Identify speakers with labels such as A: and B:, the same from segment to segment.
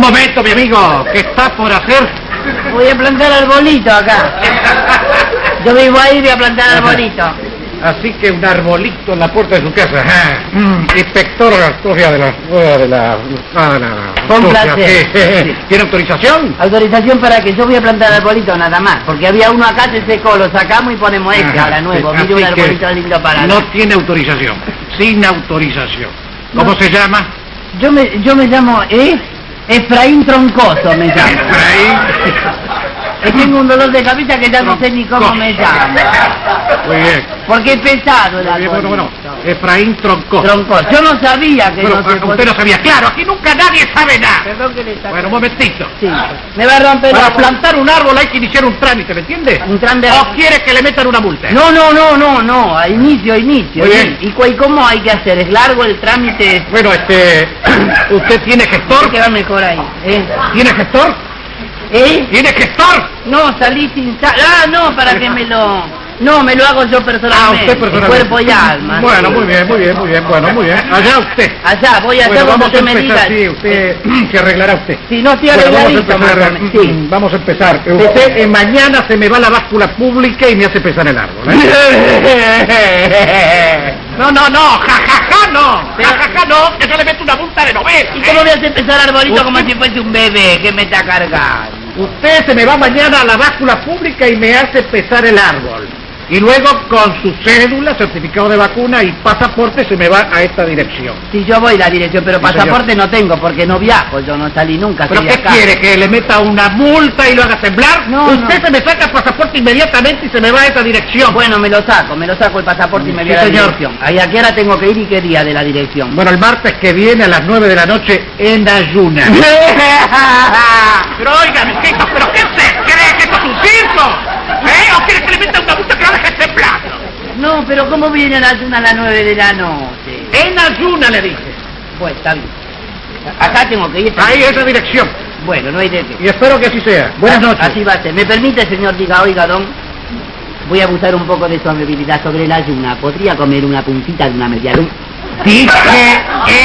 A: momento, mi amigo. ¿Qué está por hacer?
B: Voy a plantar arbolito acá. Yo vivo ahí y voy a plantar arbolito.
A: Así que un arbolito en la puerta de su casa. Mm, inspector Astoria de la... de la... ah, no, no,
B: Con placer.
A: sí. ¿Tiene autorización?
B: Autorización para que yo voy a plantar arbolito nada más. Porque había uno acá, se secó, lo sacamos y ponemos este ahora nuevo. Mire un arbolito lindo para...
A: No tiene autorización. Sin autorización. ¿Cómo
B: No.
A: se llama?
B: Yo me, yo me llamo, ¿eh? Efraín Troncoso me llamo.
A: Efraín.
B: Y tengo un dolor de cabeza que ya no sé ni cómo me llamo.
A: Muy bien.
B: Porque es pesado
A: Muy bien, bueno, bueno. Efraín Troncoso.
B: Troncoso. Yo no sabía que no se
A: ah,
B: podía-
A: usted no sabía. Claro, aquí nunca nadie sabe nada.
B: Perdón que le saque.
A: Bueno, un momentito.
B: Sí. Me va a romper
A: Para
B: la-
A: plantar un árbol hay que iniciar un trámite, ¿me entiende?
B: Un trámite.
A: ¿O quiere que le metan una multa?
B: No, no, no, no, no, a inicio, a inicio.
A: Muy bien.
B: ¿Y, cu- y cómo hay que hacer? ¿Es largo el trámite?
A: Bueno, este... ¿Usted tiene gestor?
B: que va mejor ahí. ¿Eh?
A: ¿Tiene gestor?
B: ¿Eh?
A: ¿Tiene gestor?
B: No, salí sin sal. Ah, no, para que me lo... No, me lo hago yo personalmente.
A: Ah, usted personalmente.
B: Cuerpo y alma.
A: Bueno, muy bien, muy bien, muy bien. Bueno, muy bien. Allá usted.
B: Allá, voy a hacer
A: Bueno, vamos a
B: usted me diga.
A: sí, usted se arreglará usted.
B: Si no estoy
A: Bueno, vamos a empezar.
B: Sí.
A: Mm, Vamos a empezar. Usted eh, mañana se me va la báscula pública y me hace pesar el árbol. ¿eh? No, no, no, jajaja no. Jajaja no, que yo le meto una multa de novela.
B: ¿Y
A: ¿eh?
B: cómo voy a hacer pesar arbolito como si fuese un bebé que me está cargando?
A: Usted se me va mañana a la báscula pública y me hace pesar el árbol. Y luego con su cédula, certificado de vacuna y pasaporte se me va a esta dirección.
B: Si yo voy la dirección, pero
A: Sí,
B: pasaporte no tengo porque no viajo, yo no salí nunca.
A: ¿Pero qué
B: acá.
A: quiere? ¿Que le meta una multa y lo haga temblar?
B: No,
A: Usted
B: no.
A: se me saca el pasaporte inmediatamente y se me va a esta dirección.
B: Bueno, me lo saco, me lo saco el pasaporte y me
A: Sí,
B: voy a la
A: señor.
B: dirección. ¿Ahí a qué hora tengo que ir y qué día de la dirección?
A: Bueno, el martes que viene a las 9 de la noche en ayuna. pero oigan, ¿qué, ¿pero qué se cree que esto es un circo? ¿Eh? ¿O quiere que le meta una multa que lo deje temblando?
B: No, pero ¿cómo viene la ayuna a las nueve de la noche?
A: En ayuna le dije.
B: Bueno, está bien. Acá tengo que ir.
A: Ahí esa dirección.
B: Bueno, no hay de qué.
A: Y espero que así sea. Buenas
B: Así-
A: noches.
B: Así va a ser. ¿Me permite, señor, diga, oiga, don? Voy a abusar un poco de su amabilidad sobre la ayuna. ¿Podría comer una puntita de una media luna?
A: Dije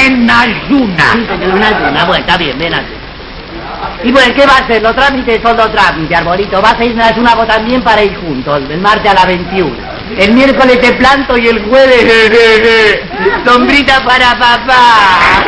A: en ayuna.
B: Sí, señor, una ayuna. Bueno, está bien, ven así. Y bueno, ¿qué va a hacer? Los trámites son los trámites, arbolito. Vas a ir a una también para ir juntos, el martes a las 21. El miércoles te planto y el jueves... sombrita para papá.